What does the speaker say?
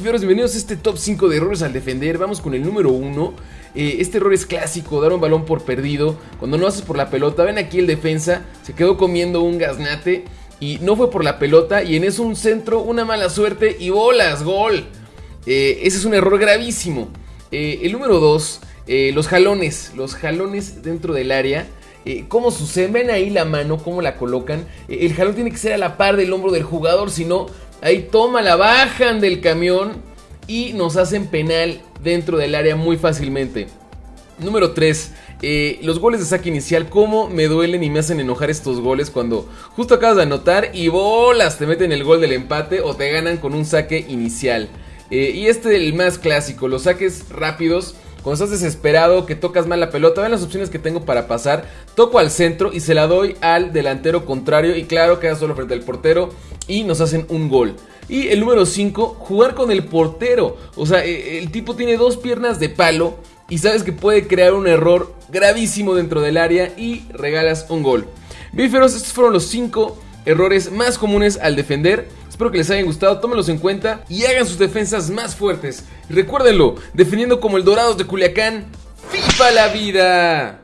Bienvenidos a este top 5 de errores al defender. Vamos con el número 1. Eh, este error es clásico, dar un balón por perdido. Cuando no haces por la pelota, ven aquí el defensa, se quedó comiendo un gaznate y no fue por la pelota. Y en eso un centro, una mala suerte y bolas, gol. Eh, ese es un error gravísimo. Eh, el número 2, los jalones, los jalones dentro del área. ¿Cómo suceden? Ven ahí la mano, cómo la colocan. el jalón tiene que ser a la par del hombro del jugador, si no, Ahí toma, la bajan del camión y nos hacen penal dentro del área muy fácilmente. Número 3. Eh, los goles de saque inicial, cómo me duelen y me hacen enojar estos goles cuando justo acabas de anotar y bolas te meten el gol del empate o te ganan con un saque inicial. Eh, y este es el más clásico, los saques rápidos. Cuando estás desesperado, que tocas mal la pelota, vean las opciones que tengo para pasar. Toco al centro y se la doy al delantero contrario. Y claro, queda solo frente al portero y nos hacen un gol. Y el número 5, jugar con el portero. O sea, e, el tipo tiene dos piernas de palo y sabes que puede crear un error gravísimo dentro del área y regalas un gol. Bíferos, estos fueron los 5 errores más comunes al defender. Espero que les hayan gustado, tómenlos en cuenta y hagan sus defensas más fuertes. recuérdenlo, defendiendo como el Dorados de Culiacán, ¡FIFA la vida!